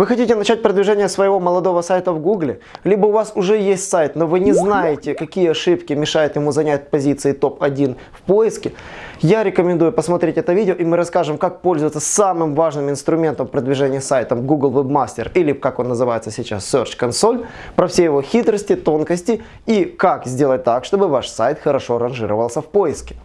Вы хотите начать продвижение своего молодого сайта в Гугле? Либо у вас уже есть сайт, но вы не знаете, какие ошибки мешают ему занять позиции топ-1 в поиске? Я рекомендую посмотреть это видео и мы расскажем, как пользоваться самым важным инструментом продвижения сайта Google Webmaster или как он называется сейчас Search Console, про все его хитрости, тонкости и как сделать так, чтобы ваш сайт хорошо ранжировался в поиске.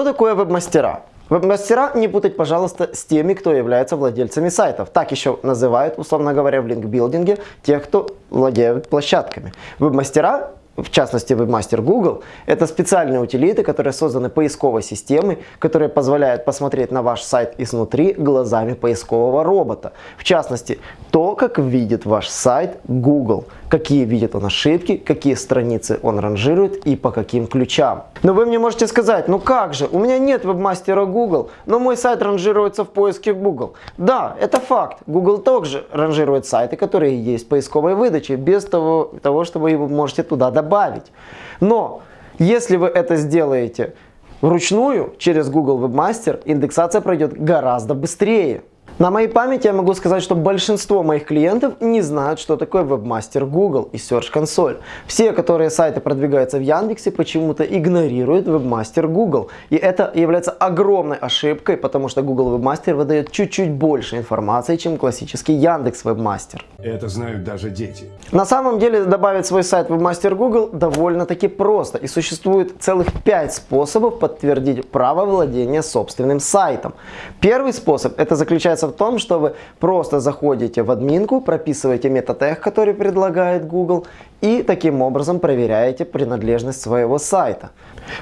Что такое веб-мастера? Веб-мастера не путать, пожалуйста, с теми, кто является владельцами сайтов. Так еще называют, условно говоря, в линкбилдинге тех, кто владеет площадками. Веб-мастера в частности WebMaster Google, это специальные утилиты, которые созданы поисковой системой, которые позволяют посмотреть на ваш сайт изнутри глазами поискового робота. В частности, то, как видит ваш сайт Google, какие видит он ошибки, какие страницы он ранжирует и по каким ключам. Но вы мне можете сказать, ну как же, у меня нет вебмастера Google, но мой сайт ранжируется в поиске Google. Да, это факт. Google также ранжирует сайты, которые есть в поисковой выдаче, без того, того чтобы вы можете туда добавить. Но если вы это сделаете вручную через Google Webmaster, индексация пройдет гораздо быстрее. На моей памяти я могу сказать, что большинство моих клиентов не знают, что такое вебмастер Google и Search Console. Все, которые сайты продвигаются в Яндексе, почему-то игнорируют вебмастер Google. И это является огромной ошибкой, потому что Google Webmaster выдает чуть-чуть больше информации, чем классический Яндекс Webmaster. Это знают даже дети. На самом деле добавить свой сайт в Webmaster Google довольно-таки просто. И существует целых 5 способов подтвердить право владения собственным сайтом. Первый способ это заключается в том, что вы просто заходите в админку, прописываете метатег, который предлагает Google, и таким образом проверяете принадлежность своего сайта.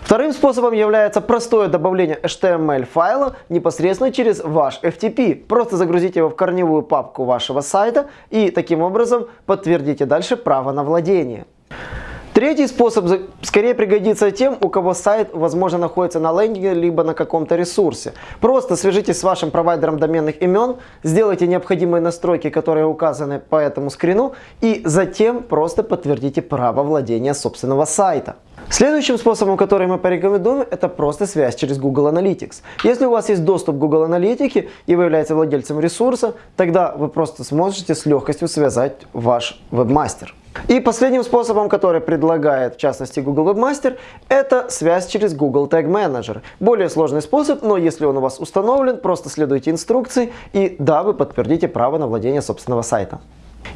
Вторым способом является простое добавление HTML файла непосредственно через ваш FTP. Просто загрузите его в корневую папку вашего сайта и таким образом подтвердите дальше право на владение. Третий способ скорее пригодится тем, у кого сайт, возможно, находится на лендинге, либо на каком-то ресурсе. Просто свяжитесь с вашим провайдером доменных имен, сделайте необходимые настройки, которые указаны по этому скрину, и затем просто подтвердите право владения собственного сайта. Следующим способом, который мы порекомендуем, это просто связь через Google Analytics. Если у вас есть доступ к Google Аналитике и вы являетесь владельцем ресурса, тогда вы просто сможете с легкостью связать ваш вебмастер. И последним способом, который предлагает в частности Google Webmaster, это связь через Google Tag Manager. Более сложный способ, но если он у вас установлен, просто следуйте инструкции и да, вы подтвердите право на владение собственного сайта.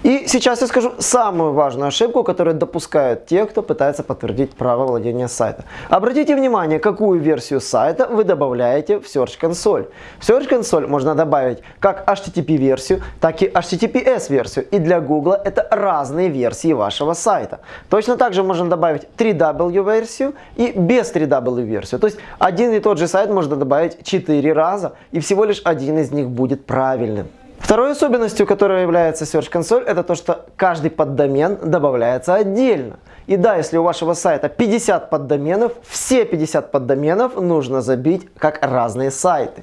И сейчас я скажу самую важную ошибку, которую допускают те, кто пытается подтвердить право владения сайта. Обратите внимание, какую версию сайта вы добавляете в Search Console. В Search Console можно добавить как HTTP-версию, так и HTTPS-версию. И для Google это разные версии вашего сайта. Точно так же можно добавить 3W-версию и без 3W-версию. То есть один и тот же сайт можно добавить 4 раза, и всего лишь один из них будет правильным. Второй особенностью, которая является Search Console, это то, что каждый поддомен добавляется отдельно. И да, если у вашего сайта 50 поддоменов, все 50 поддоменов нужно забить как разные сайты.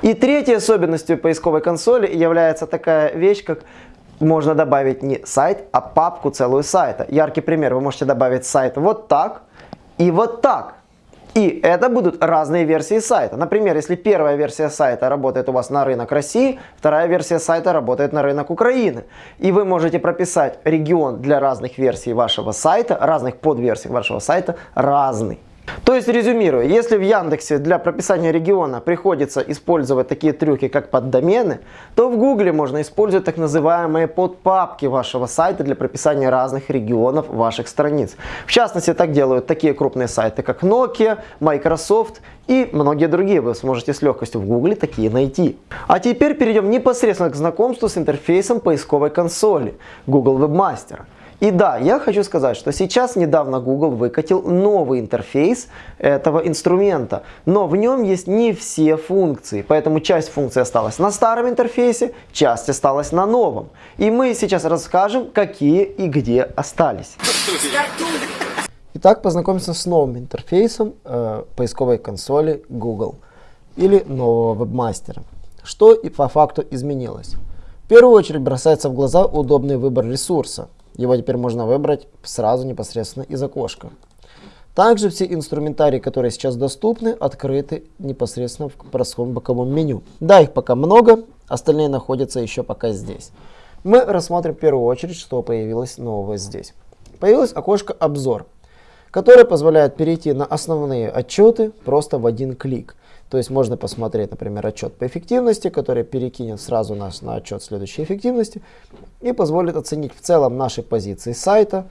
И третьей особенностью поисковой консоли является такая вещь, как можно добавить не сайт, а папку целую сайта. Яркий пример, вы можете добавить сайт вот так и вот так. И это будут разные версии сайта. Например, если первая версия сайта работает у вас на рынок России, вторая версия сайта работает на рынок Украины. И вы можете прописать регион для разных версий вашего сайта, разных подверсий вашего сайта разный. То есть, резюмируя, если в Яндексе для прописания региона приходится использовать такие трюки, как поддомены, то в Гугле можно использовать так называемые подпапки вашего сайта для прописания разных регионов ваших страниц. В частности, так делают такие крупные сайты, как Nokia, Microsoft и многие другие. Вы сможете с легкостью в Гугле такие найти. А теперь перейдем непосредственно к знакомству с интерфейсом поисковой консоли Google Webmaster. И да, я хочу сказать, что сейчас недавно Google выкатил новый интерфейс этого инструмента, но в нем есть не все функции, поэтому часть функций осталась на старом интерфейсе, часть осталась на новом. И мы сейчас расскажем, какие и где остались. Итак, познакомимся с новым интерфейсом э, поисковой консоли Google или нового вебмастера. Что и по факту изменилось? В первую очередь бросается в глаза удобный выбор ресурса. Его теперь можно выбрать сразу непосредственно из окошка. Также все инструментарии, которые сейчас доступны, открыты непосредственно в простом боковом меню. Да, их пока много, остальные находятся еще пока здесь. Мы рассмотрим в первую очередь, что появилось нового здесь. Появилось окошко «Обзор», которое позволяет перейти на основные отчеты просто в один клик. То есть можно посмотреть, например, отчет по эффективности, который перекинет сразу нас на отчет следующей эффективности и позволит оценить в целом наши позиции сайта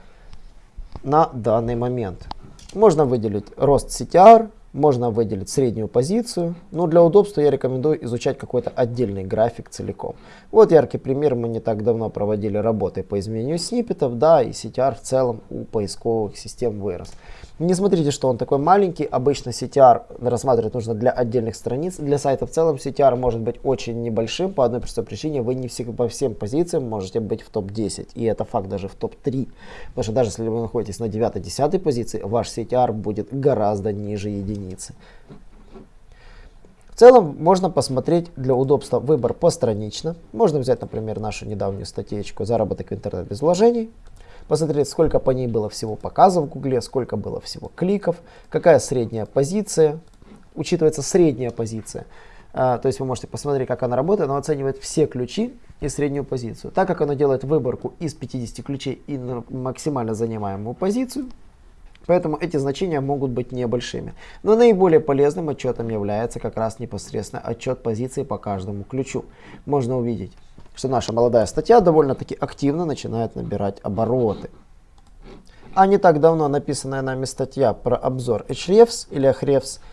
на данный момент. Можно выделить рост CTR, можно выделить среднюю позицию, но для удобства я рекомендую изучать какой-то отдельный график целиком. Вот яркий пример, мы не так давно проводили работы по изменению сниппетов, да, и CTR в целом у поисковых систем вырос. Не смотрите, что он такой маленький. Обычно CTR рассматривать нужно для отдельных страниц. Для сайта в целом CTR может быть очень небольшим по одной простой причине. Вы не всегда по всем позициям можете быть в топ-10. И это факт даже в топ-3. Потому что даже если вы находитесь на 9-10 позиции, ваш CTR будет гораздо ниже единицы. В целом можно посмотреть для удобства выбор постранично. Можно взять, например, нашу недавнюю статейку «Заработок в интернет без вложений» посмотреть, сколько по ней было всего показов в Гугле, сколько было всего кликов, какая средняя позиция, учитывается средняя позиция. А, то есть вы можете посмотреть, как она работает, она оценивает все ключи и среднюю позицию. Так как она делает выборку из 50 ключей и максимально занимаемую позицию, Поэтому эти значения могут быть небольшими. Но наиболее полезным отчетом является как раз непосредственно отчет позиции по каждому ключу. Можно увидеть, что наша молодая статья довольно-таки активно начинает набирать обороты. А не так давно написанная нами статья про обзор Hrefs или Ahrefs –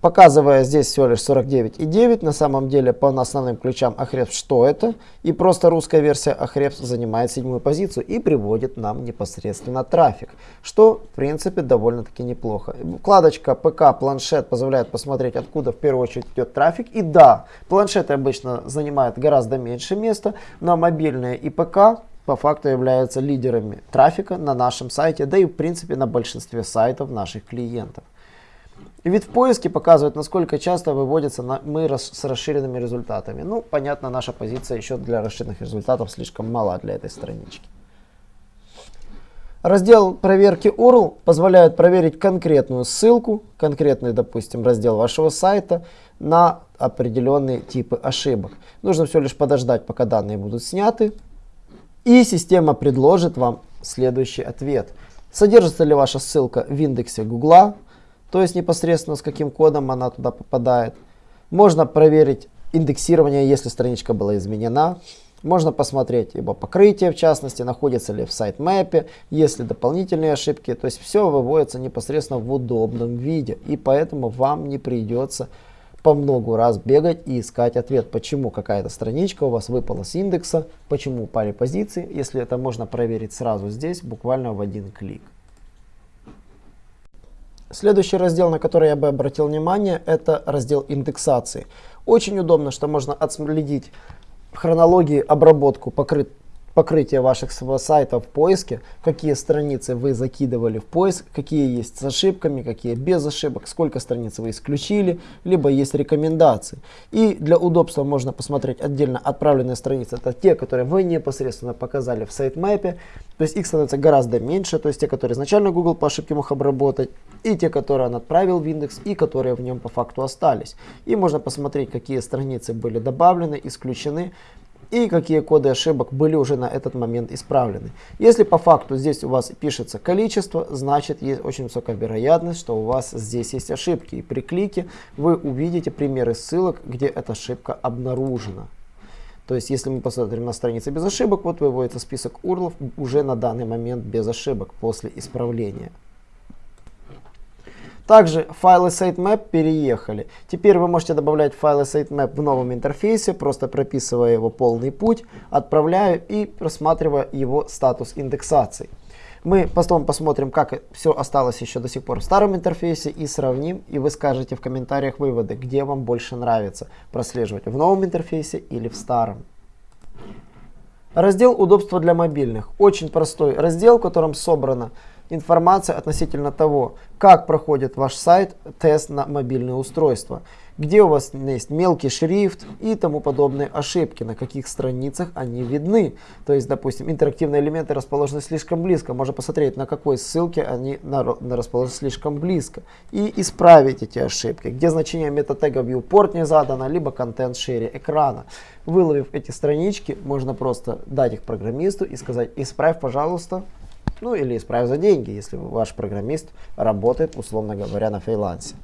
показывая здесь всего лишь 49,9, на самом деле по основным ключам Ahrefs что это, и просто русская версия Ahrefs занимает седьмую позицию и приводит нам непосредственно трафик, что в принципе довольно-таки неплохо. Вкладочка ПК, планшет позволяет посмотреть откуда в первую очередь идет трафик, и да, планшеты обычно занимают гораздо меньше места, но мобильные и ПК по факту являются лидерами трафика на нашем сайте, да и в принципе на большинстве сайтов наших клиентов. Вид в поиске показывает, насколько часто выводятся на, мы рас, с расширенными результатами. Ну, понятно, наша позиция еще для расширенных результатов слишком мала для этой странички. Раздел проверки URL позволяет проверить конкретную ссылку, конкретный, допустим, раздел вашего сайта на определенные типы ошибок. Нужно все лишь подождать, пока данные будут сняты. И система предложит вам следующий ответ. Содержится ли ваша ссылка в индексе Google, то есть непосредственно с каким кодом она туда попадает. Можно проверить индексирование, если страничка была изменена. Можно посмотреть его покрытие, в частности, находится ли в сайт-мэпе, есть ли дополнительные ошибки. То есть все выводится непосредственно в удобном виде. И поэтому вам не придется по много раз бегать и искать ответ, почему какая-то страничка у вас выпала с индекса, почему упали позиции, если это можно проверить сразу здесь, буквально в один клик. Следующий раздел, на который я бы обратил внимание, это раздел индексации. Очень удобно, что можно отследить в хронологии обработку покрыт, покрытие ваших сайтов в поиске, какие страницы вы закидывали в поиск, какие есть с ошибками, какие без ошибок, сколько страниц вы исключили, либо есть рекомендации. И для удобства можно посмотреть отдельно отправленные страницы. Это те, которые вы непосредственно показали в сайтмапе. То есть их становится гораздо меньше, то есть те, которые изначально Google по ошибке мог обработать, и те, которые он отправил в индекс, и которые в нем по факту остались. И можно посмотреть, какие страницы были добавлены, исключены, и какие коды ошибок были уже на этот момент исправлены. Если по факту здесь у вас пишется количество, значит есть очень высокая вероятность, что у вас здесь есть ошибки. И при клике вы увидите примеры ссылок, где эта ошибка обнаружена. То есть, если мы посмотрим на странице без ошибок, вот выводится список URL уже на данный момент без ошибок после исправления. Также файлы sitemap переехали. Теперь вы можете добавлять файлы sitemap в новом интерфейсе, просто прописывая его полный путь, отправляя и просматривая его статус индексации. Мы потом посмотрим, как все осталось еще до сих пор в старом интерфейсе и сравним, и вы скажете в комментариях выводы, где вам больше нравится прослеживать в новом интерфейсе или в старом. Раздел удобства для мобильных. Очень простой раздел, в котором собрано информация относительно того, как проходит ваш сайт тест на мобильное устройство где у вас есть мелкий шрифт и тому подобные ошибки, на каких страницах они видны. То есть, допустим, интерактивные элементы расположены слишком близко. Можно посмотреть, на какой ссылке они расположены слишком близко. И исправить эти ошибки, где значение метатега viewport не задано, либо контент шире экрана. Выловив эти странички, можно просто дать их программисту и сказать, исправь, пожалуйста, ну или исправь за деньги, если ваш программист работает, условно говоря, на фрилансе.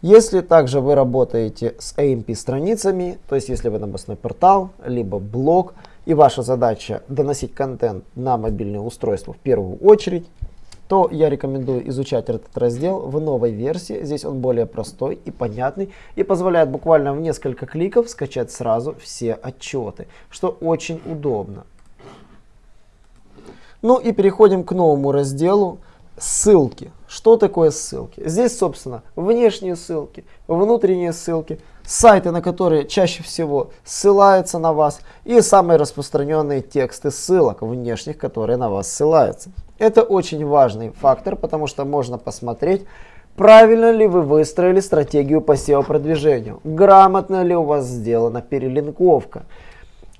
Если также вы работаете с AMP страницами, то есть если вы новостной портал, либо блог, и ваша задача доносить контент на мобильное устройство в первую очередь, то я рекомендую изучать этот раздел в новой версии. Здесь он более простой и понятный и позволяет буквально в несколько кликов скачать сразу все отчеты, что очень удобно. Ну и переходим к новому разделу ссылки. Что такое ссылки? Здесь, собственно, внешние ссылки, внутренние ссылки, сайты, на которые чаще всего ссылаются на вас, и самые распространенные тексты ссылок внешних, которые на вас ссылаются. Это очень важный фактор, потому что можно посмотреть, правильно ли вы выстроили стратегию по SEO-продвижению, грамотно ли у вас сделана перелинковка,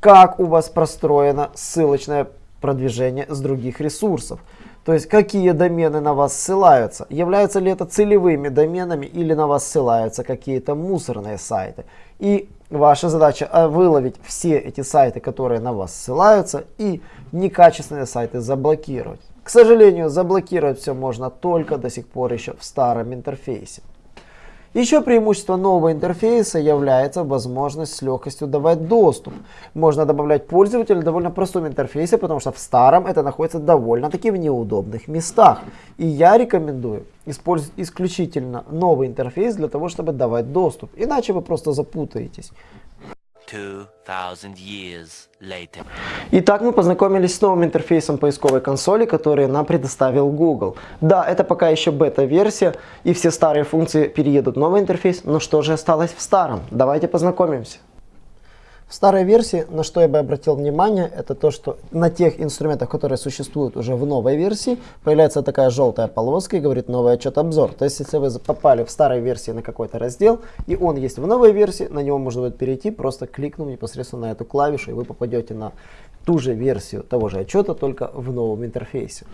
как у вас простроено ссылочное продвижение с других ресурсов. То есть какие домены на вас ссылаются, являются ли это целевыми доменами или на вас ссылаются какие-то мусорные сайты. И ваша задача э, выловить все эти сайты, которые на вас ссылаются и некачественные сайты заблокировать. К сожалению, заблокировать все можно только до сих пор еще в старом интерфейсе. Еще преимущество нового интерфейса является возможность с легкостью давать доступ. Можно добавлять пользователя в довольно простом интерфейсе, потому что в старом это находится довольно-таки в неудобных местах. И я рекомендую использовать исключительно новый интерфейс для того, чтобы давать доступ. Иначе вы просто запутаетесь. Итак, мы познакомились с новым интерфейсом поисковой консоли, который нам предоставил Google. Да, это пока еще бета-версия, и все старые функции переедут в новый интерфейс, но что же осталось в старом? Давайте познакомимся. В старой версии, на что я бы обратил внимание, это то, что на тех инструментах, которые существуют уже в новой версии, появляется такая желтая полоска и говорит новый отчет обзор. То есть, если вы попали в старой версии на какой-то раздел, и он есть в новой версии, на него можно будет перейти, просто кликнув непосредственно на эту клавишу, и вы попадете на ту же версию того же отчета, только в новом интерфейсе.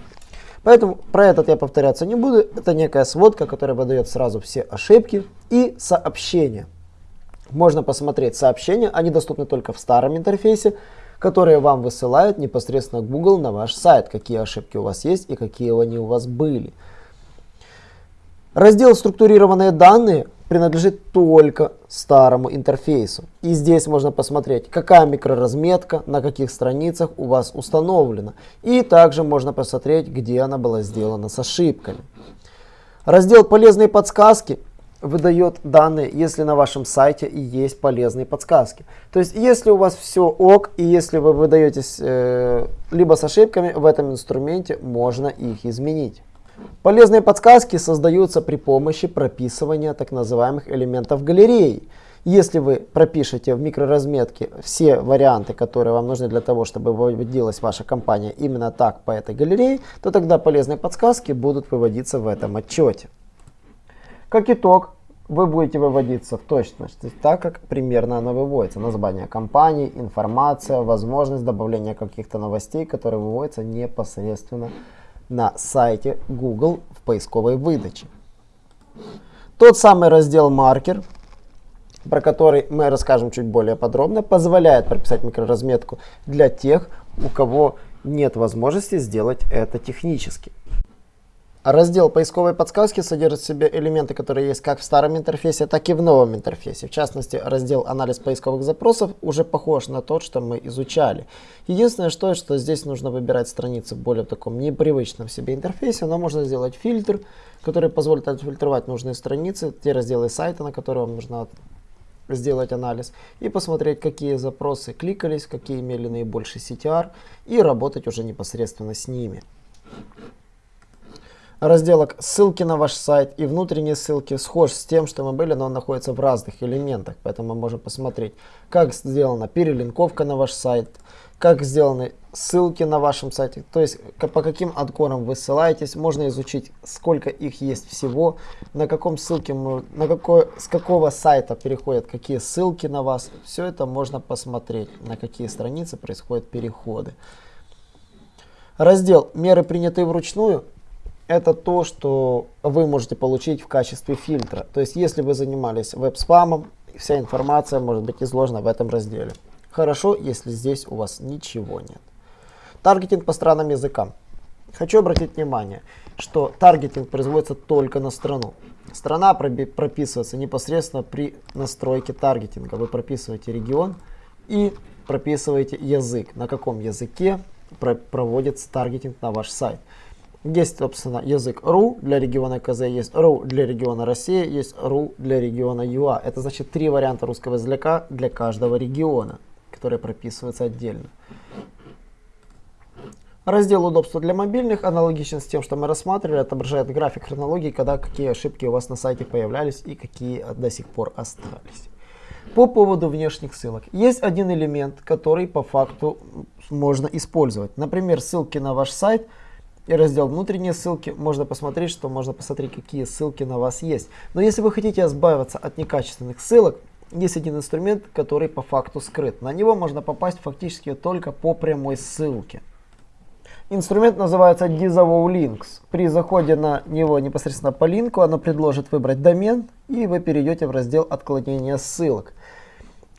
Поэтому про этот я повторяться не буду. Это некая сводка, которая выдает сразу все ошибки и сообщения можно посмотреть сообщения, они доступны только в старом интерфейсе, которые вам высылают непосредственно Google на ваш сайт, какие ошибки у вас есть и какие они у вас были. Раздел «Структурированные данные» принадлежит только старому интерфейсу. И здесь можно посмотреть, какая микроразметка, на каких страницах у вас установлена. И также можно посмотреть, где она была сделана с ошибками. Раздел «Полезные подсказки» выдает данные, если на вашем сайте и есть полезные подсказки. То есть, если у вас все ок, и если вы выдаетесь э, либо с ошибками, в этом инструменте можно их изменить. Полезные подсказки создаются при помощи прописывания так называемых элементов галереи. Если вы пропишете в микроразметке все варианты, которые вам нужны для того, чтобы выводилась ваша компания именно так по этой галерее, то тогда полезные подсказки будут выводиться в этом отчете. Как итог, вы будете выводиться в точности так, как примерно оно выводится. Название компании, информация, возможность добавления каких-то новостей, которые выводятся непосредственно на сайте Google в поисковой выдаче. Тот самый раздел маркер, про который мы расскажем чуть более подробно, позволяет прописать микроразметку для тех, у кого нет возможности сделать это технически. Раздел поисковой подсказки содержит в себе элементы, которые есть как в старом интерфейсе, так и в новом интерфейсе. В частности, раздел анализ поисковых запросов уже похож на тот, что мы изучали. Единственное, что, что здесь нужно выбирать страницы в более таком непривычном себе интерфейсе, но можно сделать фильтр, который позволит отфильтровать нужные страницы, те разделы сайта, на которые вам нужно сделать анализ и посмотреть, какие запросы кликались, какие имели наибольший CTR и работать уже непосредственно с ними. Разделок ссылки на ваш сайт и внутренние ссылки схож с тем, что мы были, но он находится в разных элементах. Поэтому мы можем посмотреть, как сделана перелинковка на ваш сайт, как сделаны ссылки на вашем сайте, то есть по каким анкорам вы ссылаетесь, можно изучить, сколько их есть всего, на каком ссылке, на какой, с какого сайта переходят какие ссылки на вас, все это можно посмотреть, на какие страницы происходят переходы. Раздел «Меры, принятые вручную» это то, что вы можете получить в качестве фильтра. То есть, если вы занимались веб-спамом, вся информация может быть изложена в этом разделе. Хорошо, если здесь у вас ничего нет. Таргетинг по странам языкам. Хочу обратить внимание, что таргетинг производится только на страну. Страна прописывается непосредственно при настройке таргетинга. Вы прописываете регион и прописываете язык, на каком языке проводится таргетинг на ваш сайт. Есть, собственно, язык RU для региона КЗ, есть RU для региона Россия, есть RU для региона ЮА. Это значит три варианта русского языка для каждого региона, которые прописываются отдельно. Раздел удобства для мобильных аналогичен с тем, что мы рассматривали, отображает график хронологии, когда какие ошибки у вас на сайте появлялись и какие до сих пор остались. По поводу внешних ссылок. Есть один элемент, который по факту можно использовать. Например, ссылки на ваш сайт и раздел внутренние ссылки. Можно посмотреть, что можно посмотреть, какие ссылки на вас есть. Но если вы хотите избавиться от некачественных ссылок, есть один инструмент, который по факту скрыт. На него можно попасть фактически только по прямой ссылке. Инструмент называется Disavow Links. При заходе на него непосредственно по линку оно предложит выбрать домен и вы перейдете в раздел отклонения ссылок.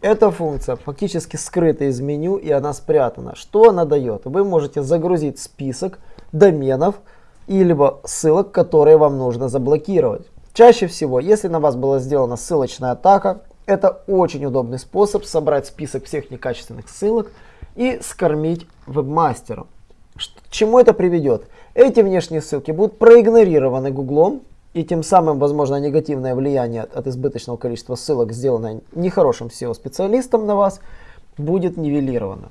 Эта функция фактически скрыта из меню и она спрятана. Что она дает? Вы можете загрузить список доменов или ссылок, которые вам нужно заблокировать. Чаще всего, если на вас была сделана ссылочная атака, это очень удобный способ собрать список всех некачественных ссылок и скормить вебмастеру. К чему это приведет? Эти внешние ссылки будут проигнорированы Гуглом, и тем самым, возможно, негативное влияние от избыточного количества ссылок, сделанное нехорошим SEO-специалистом на вас, будет нивелировано.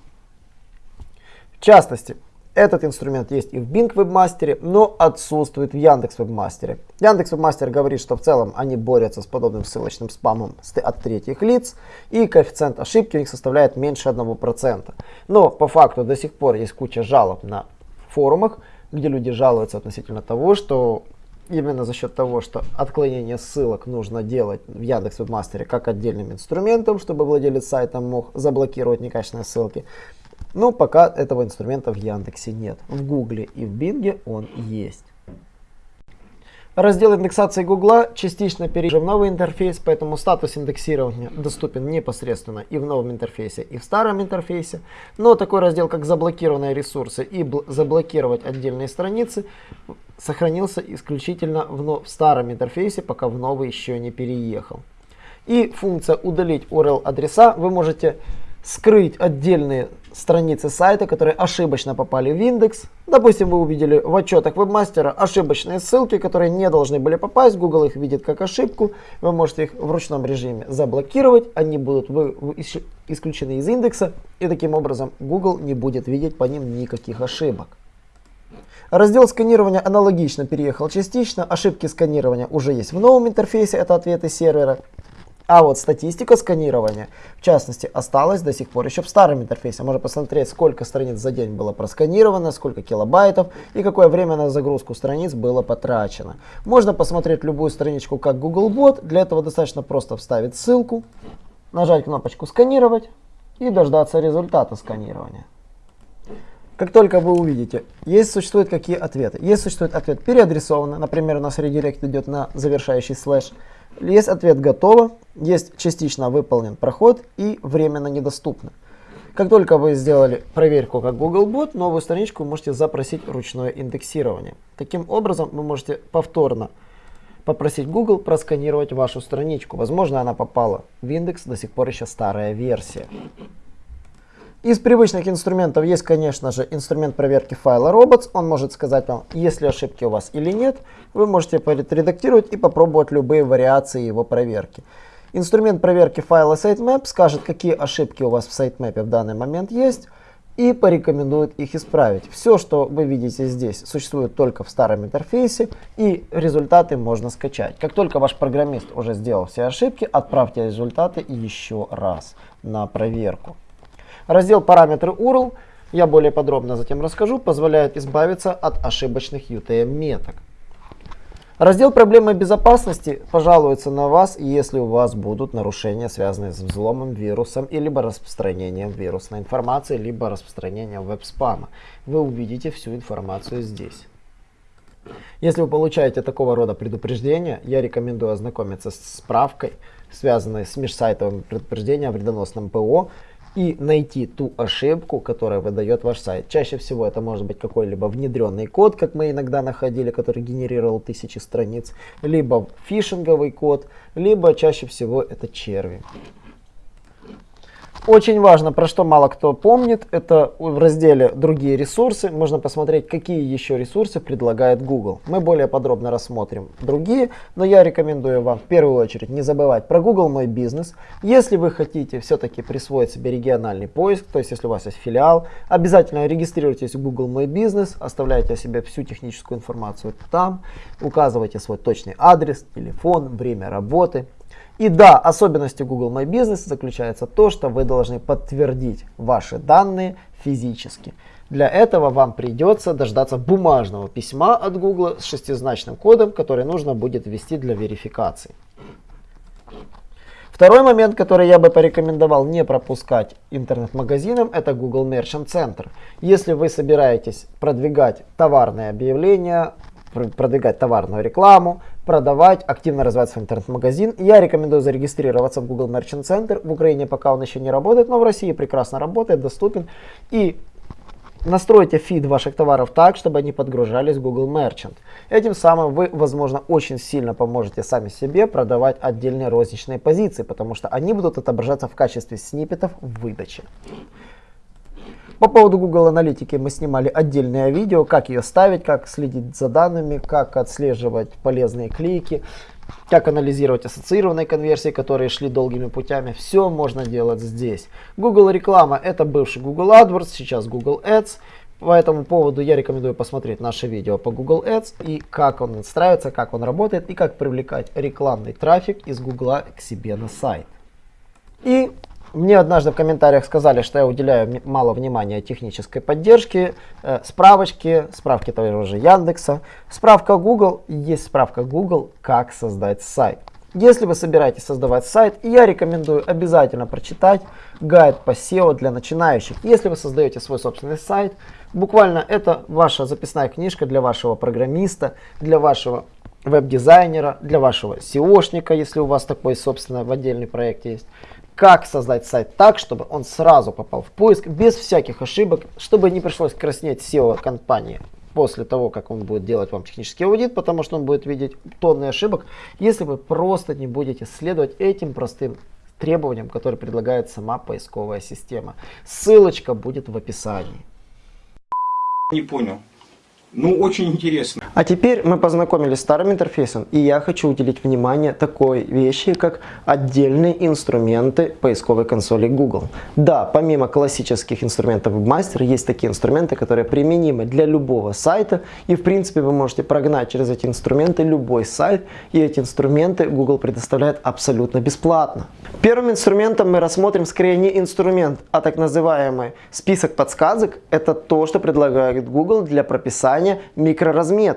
В частности, этот инструмент есть и в Bing Webmaster, но отсутствует в Яндекс Webmaster. Яндекс Webmaster говорит, что в целом они борются с подобным ссылочным спамом от третьих лиц, и коэффициент ошибки у них составляет меньше 1%. Но по факту до сих пор есть куча жалоб на форумах, где люди жалуются относительно того, что именно за счет того, что отклонение ссылок нужно делать в Яндекс Webmaster как отдельным инструментом, чтобы владелец сайта мог заблокировать некачественные ссылки, но пока этого инструмента в Яндексе нет. В Гугле и в Бинге он есть. Раздел индексации Гугла частично перейдет в новый интерфейс, поэтому статус индексирования доступен непосредственно и в новом интерфейсе, и в старом интерфейсе. Но такой раздел, как заблокированные ресурсы и заблокировать отдельные страницы, сохранился исключительно в, в старом интерфейсе, пока в новый еще не переехал. И функция удалить URL адреса вы можете скрыть отдельные страницы сайта, которые ошибочно попали в индекс. Допустим, вы увидели в отчетах вебмастера ошибочные ссылки, которые не должны были попасть. Google их видит как ошибку. Вы можете их в ручном режиме заблокировать. Они будут исключены из индекса. И таким образом Google не будет видеть по ним никаких ошибок. Раздел сканирования аналогично переехал частично. Ошибки сканирования уже есть в новом интерфейсе. Это ответы сервера. А вот статистика сканирования, в частности, осталась до сих пор еще в старом интерфейсе. Можно посмотреть, сколько страниц за день было просканировано, сколько килобайтов и какое время на загрузку страниц было потрачено. Можно посмотреть любую страничку как Googlebot. Для этого достаточно просто вставить ссылку, нажать кнопочку «Сканировать» и дождаться результата сканирования. Как только вы увидите, есть существуют какие ответы. Есть существует ответ переадресованно, например, у нас редирект идет на завершающий слэш. Есть ответ готово, есть частично выполнен проход и временно недоступно. Как только вы сделали проверку как Googlebot, новую страничку можете запросить ручное индексирование. Таким образом, вы можете повторно попросить Google просканировать вашу страничку. Возможно, она попала в индекс, до сих пор еще старая версия. Из привычных инструментов есть, конечно же, инструмент проверки файла robots. Он может сказать вам, есть ли ошибки у вас или нет. Вы можете редактировать и попробовать любые вариации его проверки. Инструмент проверки файла sitemap скажет, какие ошибки у вас в sitemap в данный момент есть. и порекомендует их исправить. Все, что вы видите здесь, существует только в старом интерфейсе и результаты можно скачать. Как только ваш программист уже сделал все ошибки, отправьте результаты еще раз на проверку. Раздел параметры URL, я более подробно затем расскажу, позволяет избавиться от ошибочных UTM меток. Раздел проблемы безопасности пожалуется на вас, если у вас будут нарушения, связанные с взломом, вирусом, и либо распространением вирусной информации, либо распространением веб-спама. Вы увидите всю информацию здесь. Если вы получаете такого рода предупреждения, я рекомендую ознакомиться с справкой, связанной с межсайтовым предупреждением о вредоносном ПО, и найти ту ошибку, которая выдает ваш сайт. Чаще всего это может быть какой-либо внедренный код, как мы иногда находили, который генерировал тысячи страниц, либо фишинговый код, либо чаще всего это черви. Очень важно, про что мало кто помнит, это в разделе «Другие ресурсы» можно посмотреть, какие еще ресурсы предлагает Google. Мы более подробно рассмотрим другие, но я рекомендую вам в первую очередь не забывать про Google Мой Бизнес. Если вы хотите все-таки присвоить себе региональный поиск, то есть если у вас есть филиал, обязательно регистрируйтесь в Google Мой Бизнес, оставляйте о себе всю техническую информацию там, указывайте свой точный адрес, телефон, время работы. И да, особенностью Google My Business заключается то, что вы должны подтвердить ваши данные физически. Для этого вам придется дождаться бумажного письма от Google с шестизначным кодом, который нужно будет ввести для верификации. Второй момент, который я бы порекомендовал не пропускать интернет-магазинам, это Google Merchant Center. Если вы собираетесь продвигать товарные объявления, продвигать товарную рекламу, продавать, активно развивать свой интернет-магазин. Я рекомендую зарегистрироваться в Google Merchant Center. В Украине пока он еще не работает, но в России прекрасно работает, доступен. И настройте фид ваших товаров так, чтобы они подгружались в Google Merchant. Этим самым вы, возможно, очень сильно поможете сами себе продавать отдельные розничные позиции, потому что они будут отображаться в качестве сниппетов в выдаче. По поводу Google Аналитики мы снимали отдельное видео, как ее ставить, как следить за данными, как отслеживать полезные клики, как анализировать ассоциированные конверсии, которые шли долгими путями. Все можно делать здесь. Google реклама это бывший Google AdWords, сейчас Google Ads. По этому поводу я рекомендую посмотреть наше видео по Google Ads и как он настраивается, как он работает и как привлекать рекламный трафик из Google к себе на сайт. И мне однажды в комментариях сказали, что я уделяю мало внимания технической поддержке, э, справочки, справки того же Яндекса, справка Google, есть справка Google, как создать сайт. Если вы собираетесь создавать сайт, я рекомендую обязательно прочитать гайд по SEO для начинающих. Если вы создаете свой собственный сайт, буквально это ваша записная книжка для вашего программиста, для вашего веб-дизайнера, для вашего SEOшника, если у вас такой, собственно, в отдельный проект есть как создать сайт так, чтобы он сразу попал в поиск, без всяких ошибок, чтобы не пришлось краснеть SEO компании после того, как он будет делать вам технический аудит, потому что он будет видеть тонны ошибок, если вы просто не будете следовать этим простым требованиям, которые предлагает сама поисковая система. Ссылочка будет в описании. Не понял. Ну, очень интересно. А теперь мы познакомились с старым интерфейсом, и я хочу уделить внимание такой вещи, как отдельные инструменты поисковой консоли Google. Да, помимо классических инструментов WebMaster, есть такие инструменты, которые применимы для любого сайта, и в принципе вы можете прогнать через эти инструменты любой сайт, и эти инструменты Google предоставляет абсолютно бесплатно. Первым инструментом мы рассмотрим скорее не инструмент, а так называемый список подсказок. Это то, что предлагает Google для прописания создания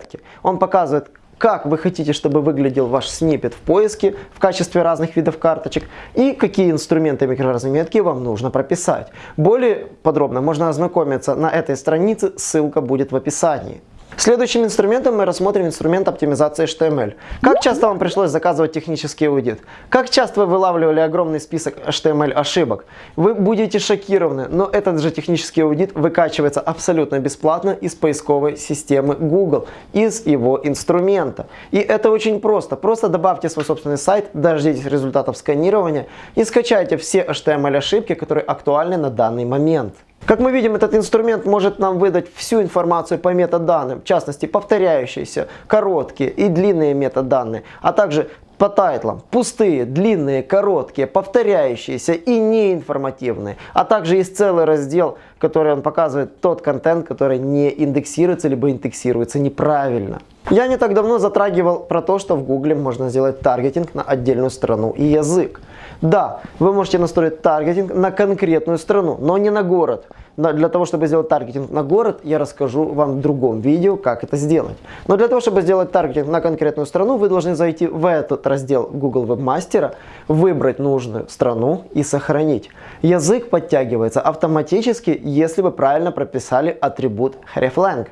микроразметки. Он показывает, как вы хотите, чтобы выглядел ваш снипет в поиске в качестве разных видов карточек и какие инструменты микроразметки вам нужно прописать. Более подробно можно ознакомиться на этой странице, ссылка будет в описании. Следующим инструментом мы рассмотрим инструмент оптимизации HTML. Как часто вам пришлось заказывать технический аудит? Как часто вы вылавливали огромный список HTML ошибок? Вы будете шокированы, но этот же технический аудит выкачивается абсолютно бесплатно из поисковой системы Google, из его инструмента. И это очень просто. Просто добавьте свой собственный сайт, дождитесь результатов сканирования и скачайте все HTML ошибки, которые актуальны на данный момент. Как мы видим, этот инструмент может нам выдать всю информацию по метаданным, в частности повторяющиеся, короткие и длинные метаданные, а также по тайтлам пустые, длинные, короткие, повторяющиеся и неинформативные. А также есть целый раздел, который он показывает тот контент, который не индексируется либо индексируется неправильно. Я не так давно затрагивал про то, что в Гугле можно сделать таргетинг на отдельную страну и язык. Да, вы можете настроить таргетинг на конкретную страну, но не на город. Для того, чтобы сделать таргетинг на город, я расскажу вам в другом видео, как это сделать. Но для того, чтобы сделать таргетинг на конкретную страну, вы должны зайти в этот раздел Google Webmaster, выбрать нужную страну и сохранить. Язык подтягивается автоматически, если вы правильно прописали атрибут hreflang.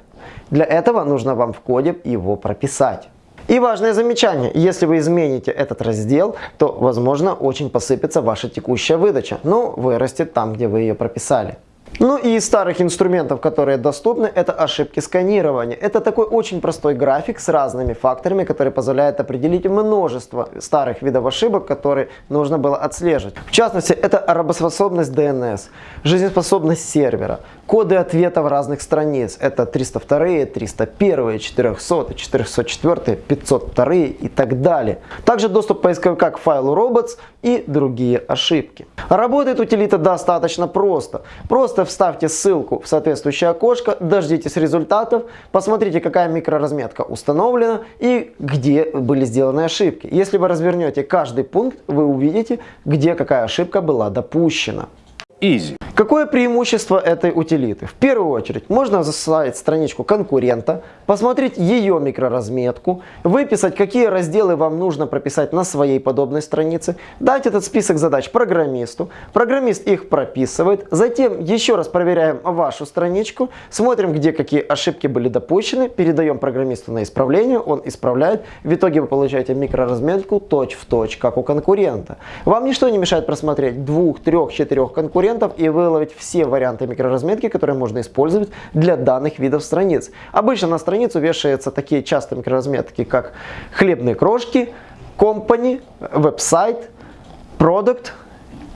Для этого нужно вам в коде его прописать. И важное замечание, если вы измените этот раздел, то возможно очень посыпется ваша текущая выдача, но вырастет там, где вы ее прописали. Ну и из старых инструментов, которые доступны, это ошибки сканирования. Это такой очень простой график с разными факторами, который позволяет определить множество старых видов ошибок, которые нужно было отслеживать. В частности, это работоспособность DNS, жизнеспособность сервера, коды ответов разных страниц. Это 302, 301, 400, 404, 502 и так далее. Также доступ поисковика к файлу robots и другие ошибки. Работает утилита достаточно просто. Просто вставьте ссылку в соответствующее окошко, дождитесь результатов, посмотрите какая микроразметка установлена и где были сделаны ошибки. Если вы развернете каждый пункт, вы увидите, где какая ошибка была допущена. Easy. Какое преимущество этой утилиты? В первую очередь можно засылать страничку конкурента, посмотреть ее микроразметку, выписать, какие разделы вам нужно прописать на своей подобной странице, дать этот список задач программисту, программист их прописывает, затем еще раз проверяем вашу страничку, смотрим, где какие ошибки были допущены, передаем программисту на исправление, он исправляет, в итоге вы получаете микроразметку точь в точь, как у конкурента. Вам ничто не мешает просмотреть двух, трех, четырех конкурентов и выловить все варианты микроразметки, которые можно использовать для данных видов страниц. Обычно на страницу вешаются такие частые микроразметки, как хлебные крошки, company, веб-сайт, product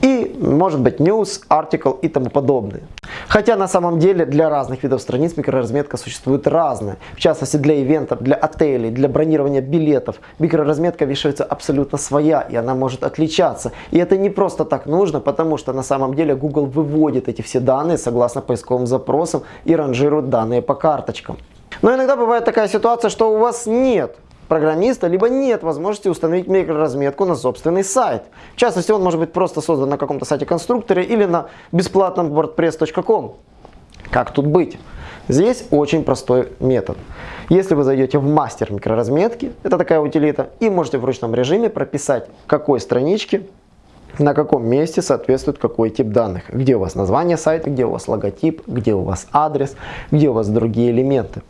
и, может быть, news, article и тому подобное. Хотя на самом деле для разных видов страниц микроразметка существует разная. В частности для ивентов, для отелей, для бронирования билетов микроразметка вешается абсолютно своя и она может отличаться. И это не просто так нужно, потому что на самом деле Google выводит эти все данные согласно поисковым запросам и ранжирует данные по карточкам. Но иногда бывает такая ситуация, что у вас нет программиста, либо нет возможности установить микроразметку на собственный сайт. В частности, он может быть просто создан на каком-то сайте конструкторе или на бесплатном wordpress.com. Как тут быть? Здесь очень простой метод. Если вы зайдете в мастер микроразметки, это такая утилита, и можете в ручном режиме прописать, какой страничке, на каком месте соответствует какой тип данных. Где у вас название сайта, где у вас логотип, где у вас адрес, где у вас другие элементы.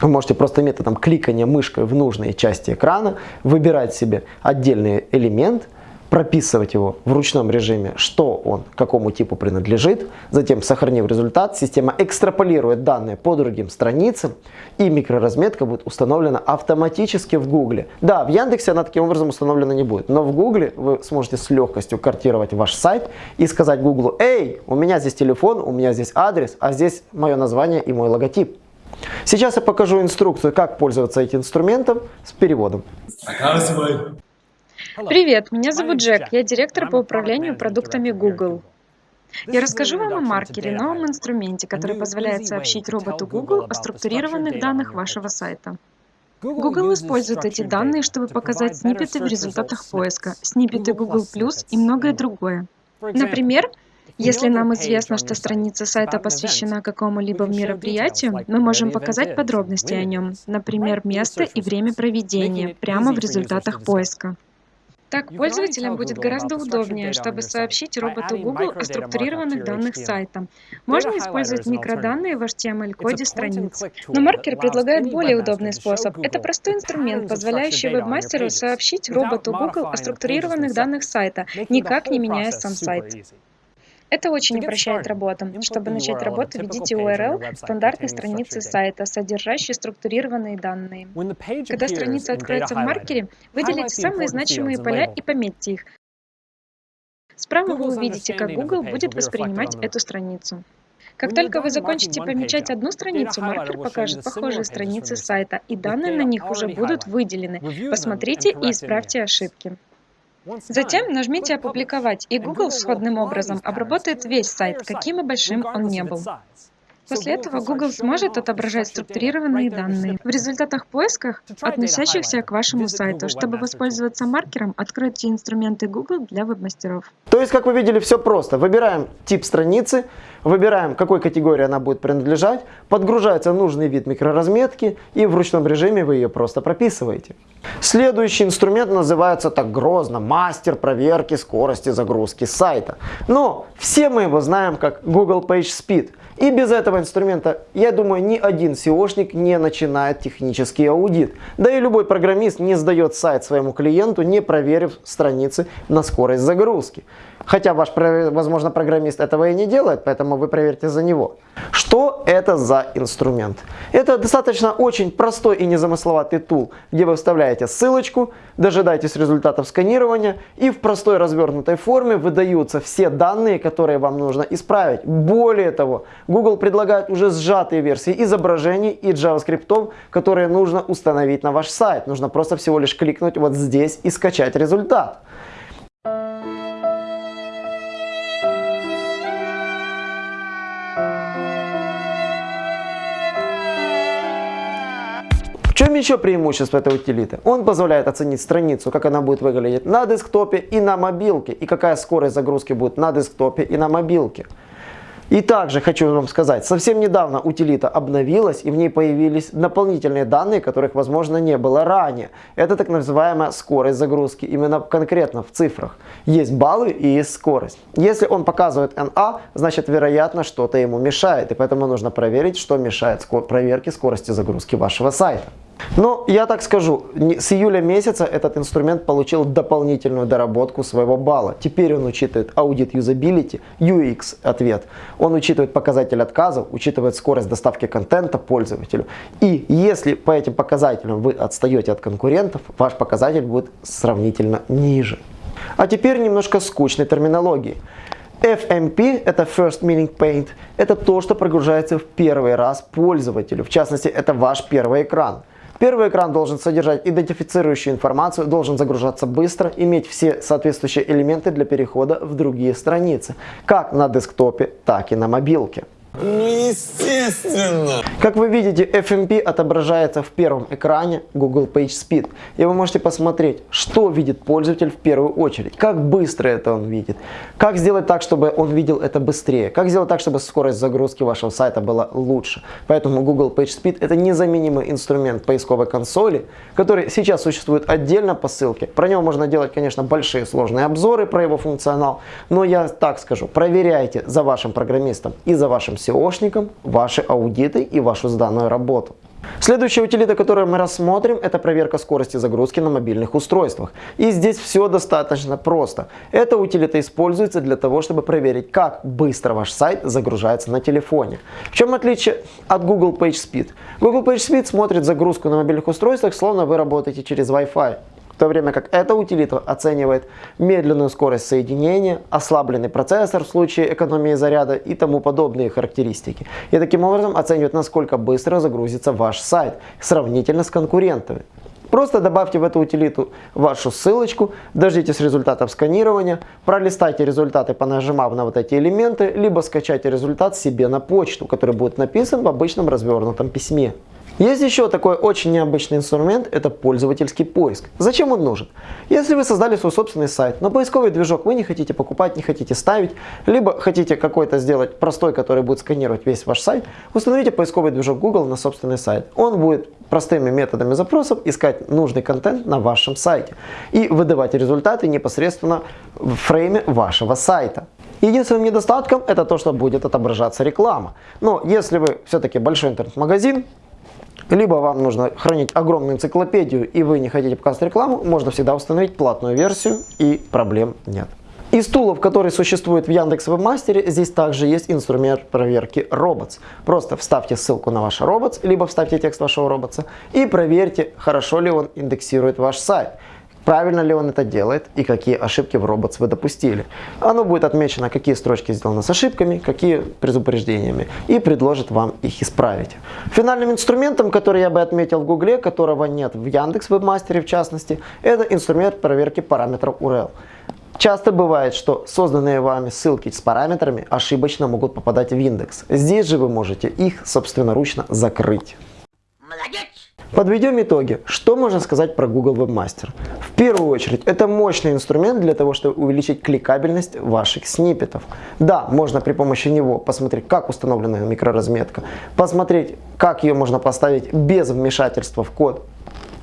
Вы можете просто методом кликания мышкой в нужные части экрана выбирать себе отдельный элемент, прописывать его в ручном режиме, что он, какому типу принадлежит. Затем, сохранив результат, система экстраполирует данные по другим страницам и микроразметка будет установлена автоматически в Гугле. Да, в Яндексе она таким образом установлена не будет, но в Гугле вы сможете с легкостью картировать ваш сайт и сказать Гуглу, эй, у меня здесь телефон, у меня здесь адрес, а здесь мое название и мой логотип. Сейчас я покажу инструкцию, как пользоваться этим инструментом с переводом. Привет, меня зовут Джек, я директор по управлению продуктами Google. Я расскажу вам о маркере, новом инструменте, который позволяет сообщить роботу Google о структурированных данных вашего сайта. Google использует эти данные, чтобы показать сниппеты в результатах поиска, сниппеты Google+, и многое другое. Например, если нам известно, что страница сайта посвящена какому-либо мероприятию, мы можем показать подробности о нем, например, место и время проведения, прямо в результатах поиска. Так пользователям будет гораздо удобнее, чтобы сообщить роботу Google о структурированных данных сайта. Можно использовать микроданные в HTML-коде страниц. Но маркер предлагает более удобный способ. Это простой инструмент, позволяющий вебмастеру сообщить роботу Google о структурированных данных сайта, никак не меняя сам сайт. Это очень упрощает работу. Чтобы начать работу, введите URL стандартной страницы сайта, содержащей структурированные данные. Когда страница откроется в маркере, выделите самые значимые поля и пометьте их. Справа вы увидите, как Google будет воспринимать эту страницу. Как только вы закончите помечать одну страницу, маркер покажет похожие страницы сайта, и данные на них уже будут выделены. Посмотрите и исправьте ошибки. Затем нажмите «Опубликовать», и Google сходным образом обработает весь сайт, каким и большим он не был. После этого Google сможет отображать структурированные данные в результатах поисках, относящихся к вашему сайту. Чтобы воспользоваться маркером, откройте инструменты Google для веб-мастеров. То есть, как вы видели, все просто. Выбираем тип страницы, выбираем, какой категории она будет принадлежать, подгружается нужный вид микроразметки и в ручном режиме вы ее просто прописываете. Следующий инструмент называется так грозно «Мастер проверки скорости загрузки сайта». Но все мы его знаем как Google PageSpeed. И без этого инструмента, я думаю, ни один SEOшник не начинает технический аудит. Да и любой программист не сдает сайт своему клиенту, не проверив страницы на скорость загрузки. Хотя ваш, возможно, программист этого и не делает, поэтому вы проверьте за него. Что это за инструмент? Это достаточно очень простой и незамысловатый тул, где вы вставляете ссылочку, дожидаетесь результатов сканирования и в простой развернутой форме выдаются все данные, которые вам нужно исправить. Более того, Google предлагает уже сжатые версии изображений и JavaScript, которые нужно установить на ваш сайт. Нужно просто всего лишь кликнуть вот здесь и скачать результат. Еще преимущество этой утилиты? Он позволяет оценить страницу, как она будет выглядеть на десктопе и на мобилке, и какая скорость загрузки будет на десктопе и на мобилке. И также хочу вам сказать, совсем недавно утилита обновилась и в ней появились дополнительные данные, которых возможно не было ранее. Это так называемая скорость загрузки, именно конкретно в цифрах. Есть баллы и есть скорость. Если он показывает NA, значит вероятно что-то ему мешает, и поэтому нужно проверить, что мешает проверке скорости загрузки вашего сайта. Но я так скажу, с июля месяца этот инструмент получил дополнительную доработку своего балла. Теперь он учитывает аудит юзабилити, UX ответ. Он учитывает показатель отказов, учитывает скорость доставки контента пользователю. И если по этим показателям вы отстаете от конкурентов, ваш показатель будет сравнительно ниже. А теперь немножко скучной терминологии. FMP, это First Meaning Paint, это то, что прогружается в первый раз пользователю. В частности, это ваш первый экран. Первый экран должен содержать идентифицирующую информацию, должен загружаться быстро, иметь все соответствующие элементы для перехода в другие страницы, как на десктопе, так и на мобилке. Ну, естественно. Как вы видите, FMP отображается в первом экране Google PageSpeed. И вы можете посмотреть, что видит пользователь в первую очередь, как быстро это он видит, как сделать так, чтобы он видел это быстрее, как сделать так, чтобы скорость загрузки вашего сайта была лучше. Поэтому Google PageSpeed это незаменимый инструмент поисковой консоли, который сейчас существует отдельно по ссылке. Про него можно делать, конечно, большие сложные обзоры про его функционал, но я так скажу, проверяйте за вашим программистом и за вашим SEOшникам ваши аудиты и вашу сданную работу. Следующая утилита, которую мы рассмотрим, это проверка скорости загрузки на мобильных устройствах. И здесь все достаточно просто. Эта утилита используется для того, чтобы проверить, как быстро ваш сайт загружается на телефоне. В чем отличие от Google PageSpeed? Google PageSpeed смотрит загрузку на мобильных устройствах, словно вы работаете через Wi-Fi в то время как эта утилита оценивает медленную скорость соединения, ослабленный процессор в случае экономии заряда и тому подобные характеристики. И таким образом оценивает, насколько быстро загрузится ваш сайт сравнительно с конкурентами. Просто добавьте в эту утилиту вашу ссылочку, дождитесь результатов сканирования, пролистайте результаты, понажимав на вот эти элементы, либо скачайте результат себе на почту, который будет написан в обычном развернутом письме. Есть еще такой очень необычный инструмент, это пользовательский поиск. Зачем он нужен? Если вы создали свой собственный сайт, но поисковый движок вы не хотите покупать, не хотите ставить, либо хотите какой-то сделать простой, который будет сканировать весь ваш сайт, установите поисковый движок Google на собственный сайт. Он будет простыми методами запросов искать нужный контент на вашем сайте и выдавать результаты непосредственно в фрейме вашего сайта. Единственным недостатком это то, что будет отображаться реклама. Но если вы все-таки большой интернет-магазин, либо вам нужно хранить огромную энциклопедию и вы не хотите показывать рекламу, можно всегда установить платную версию и проблем нет. Из тулов, которые существуют в Яндекс Вебмастере, здесь также есть инструмент проверки Robots. Просто вставьте ссылку на ваш Robots, либо вставьте текст вашего Robots и проверьте, хорошо ли он индексирует ваш сайт. Правильно ли он это делает и какие ошибки в Robots вы допустили. Оно будет отмечено, какие строчки сделаны с ошибками, какие предупреждениями и предложит вам их исправить. Финальным инструментом, который я бы отметил в Гугле, которого нет в Яндекс Вебмастере в частности, это инструмент проверки параметров URL. Часто бывает, что созданные вами ссылки с параметрами ошибочно могут попадать в индекс. Здесь же вы можете их собственноручно закрыть. Подведем итоги. Что можно сказать про Google Webmaster? В первую очередь, это мощный инструмент для того, чтобы увеличить кликабельность ваших сниппетов. Да, можно при помощи него посмотреть, как установлена микроразметка, посмотреть, как ее можно поставить без вмешательства в код,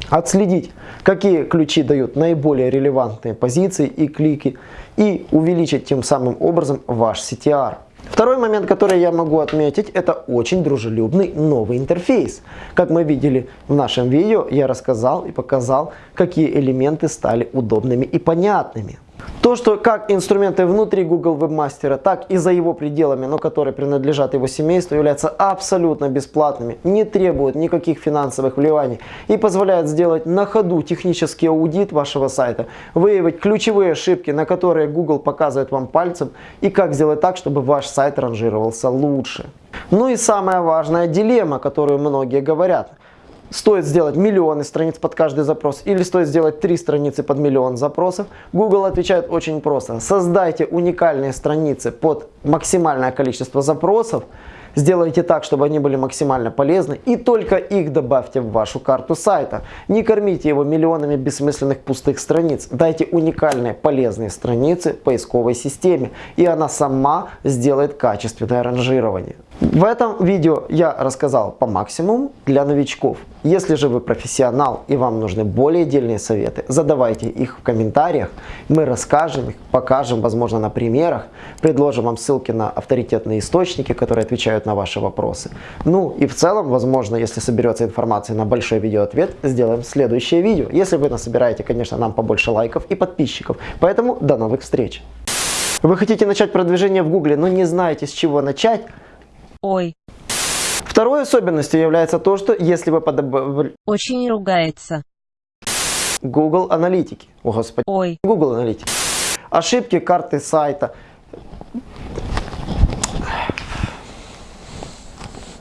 отследить, какие ключи дают наиболее релевантные позиции и клики, и увеличить тем самым образом ваш CTR. Второй момент, который я могу отметить, это очень дружелюбный новый интерфейс. Как мы видели в нашем видео, я рассказал и показал, какие элементы стали удобными и понятными. То, что как инструменты внутри Google Webmaster, так и за его пределами, но которые принадлежат его семейству, являются абсолютно бесплатными, не требуют никаких финансовых вливаний и позволяют сделать на ходу технический аудит вашего сайта, выявить ключевые ошибки, на которые Google показывает вам пальцем и как сделать так, чтобы ваш сайт ранжировался лучше. Ну и самая важная дилемма, которую многие говорят – стоит сделать миллионы страниц под каждый запрос или стоит сделать три страницы под миллион запросов, Google отвечает очень просто. Создайте уникальные страницы под максимальное количество запросов, Сделайте так, чтобы они были максимально полезны и только их добавьте в вашу карту сайта. Не кормите его миллионами бессмысленных пустых страниц. Дайте уникальные полезные страницы поисковой системе и она сама сделает качественное ранжирование. В этом видео я рассказал по максимуму для новичков. Если же вы профессионал и вам нужны более дельные советы, задавайте их в комментариях. Мы расскажем их, покажем, возможно, на примерах, предложим вам ссылки на авторитетные источники, которые отвечают на ваши вопросы. Ну и в целом, возможно, если соберется информация на большой видеоответ, сделаем следующее видео. Если вы насобираете, конечно, нам побольше лайков и подписчиков. Поэтому до новых встреч! Вы хотите начать продвижение в Гугле, но не знаете с чего начать? Ой, Второй особенностью является то, что если вы подобрали очень ругается. Google аналитики, о господи, Ой, Google аналитики, ошибки карты сайта,